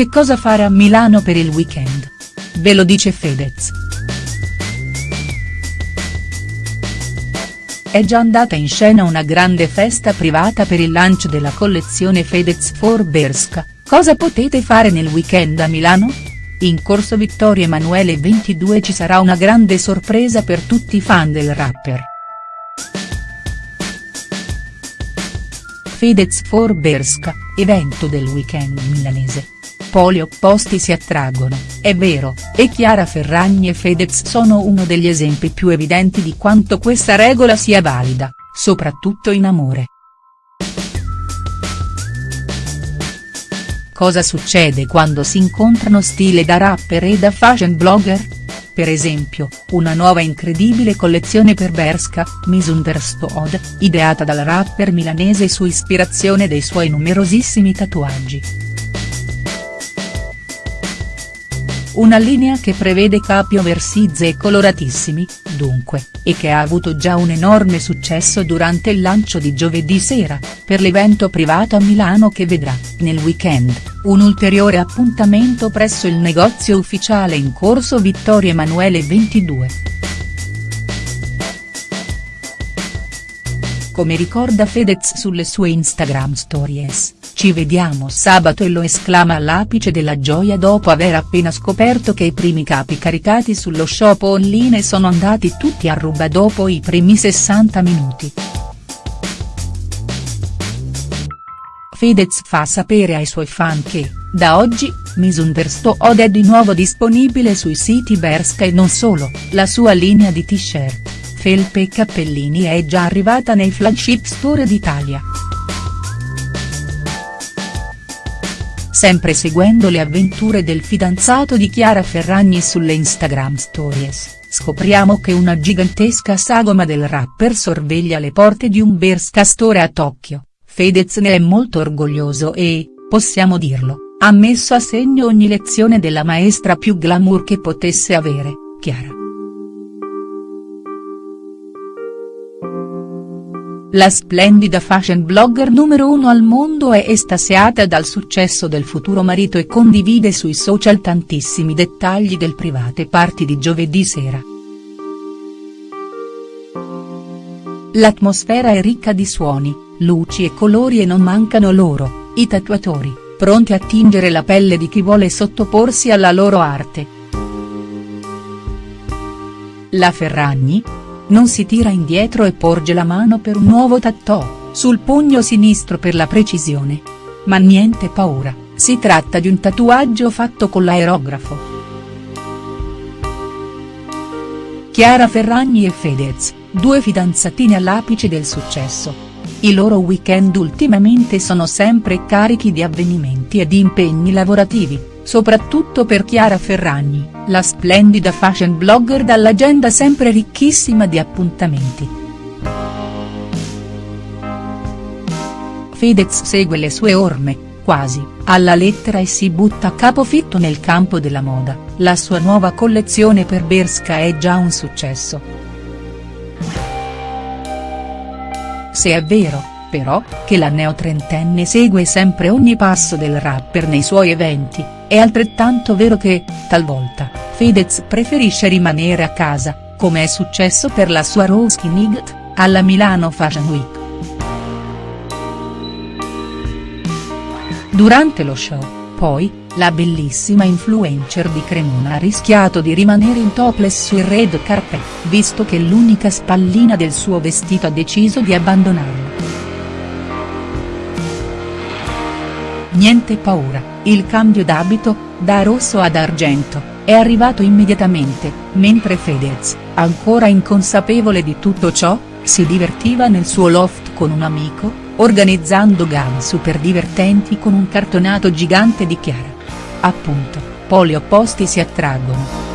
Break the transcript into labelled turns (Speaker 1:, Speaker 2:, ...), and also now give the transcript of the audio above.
Speaker 1: Che cosa fare a Milano per il weekend? Ve lo dice Fedez. È già andata in scena una grande festa privata per il lancio della collezione Fedez for Berska, cosa potete fare nel weekend a Milano? In corso Vittorio Emanuele 22 ci sarà una grande sorpresa per tutti i fan del rapper. Fedez for Berska, evento del weekend milanese. Poli opposti si attraggono, è vero, e Chiara Ferragni e Fedez sono uno degli esempi più evidenti di quanto questa regola sia valida, soprattutto in amore. Cosa succede quando si incontrano stile da rapper e da fashion blogger? Per esempio, una nuova incredibile collezione per Berska, Misunderstood, ideata dal rapper milanese su ispirazione dei suoi numerosissimi tatuaggi. Una linea che prevede capi oversize e coloratissimi, dunque, e che ha avuto già un enorme successo durante il lancio di giovedì sera, per l'evento privato a Milano che vedrà, nel weekend, un ulteriore appuntamento presso il negozio ufficiale in corso Vittorio Emanuele 22. Come ricorda Fedez sulle sue Instagram stories. Ci vediamo sabato e lo esclama all'apice della gioia dopo aver appena scoperto che i primi capi caricati sullo shop online sono andati tutti a ruba dopo i primi 60 minuti. Fedez fa sapere ai suoi fan che, da oggi, Misunderstood è di nuovo disponibile sui siti Berska e non solo, la sua linea di t-shirt, felpe cappellini è già arrivata nei flagship store d'Italia. sempre seguendo le avventure del fidanzato di Chiara Ferragni sulle Instagram stories, scopriamo che una gigantesca sagoma del rapper sorveglia le porte di un Berska Store a Tokyo, Fedez ne è molto orgoglioso e, possiamo dirlo, ha messo a segno ogni lezione della maestra più glamour che potesse avere, Chiara. La splendida fashion blogger numero uno al mondo è estasiata dal successo del futuro marito e condivide sui social tantissimi dettagli del private party di giovedì sera. L'atmosfera è ricca di suoni, luci e colori e non mancano loro, i tatuatori, pronti a tingere la pelle di chi vuole sottoporsi alla loro arte. La Ferragni, non si tira indietro e porge la mano per un nuovo tattoo, sul pugno sinistro per la precisione. Ma niente paura, si tratta di un tatuaggio fatto con l'aerografo. Chiara Ferragni e Fedez, due fidanzatini all'apice del successo. I loro weekend ultimamente sono sempre carichi di avvenimenti e di impegni lavorativi, soprattutto per Chiara Ferragni, la splendida fashion blogger dall'agenda sempre ricchissima di appuntamenti. Fedez segue le sue orme, quasi, alla lettera e si butta a capofitto nel campo della moda, la sua nuova collezione per Berska è già un successo. Se è vero, però, che la neotrentenne segue sempre ogni passo del rapper nei suoi eventi, è altrettanto vero che, talvolta, Fedez preferisce rimanere a casa, come è successo per la sua Rose Night, alla Milano Fashion Week. Durante lo show, poi, la bellissima influencer di Cremona ha rischiato di rimanere in topless sul red carpet, visto che l'unica spallina del suo vestito ha deciso di abbandonarlo. Niente paura, il cambio d'abito, da rosso ad argento, è arrivato immediatamente, mentre Fedez, ancora inconsapevole di tutto ciò, si divertiva nel suo loft con un amico, organizzando game super divertenti con un cartonato gigante di Chiara. Appunto, poli opposti si attraggono.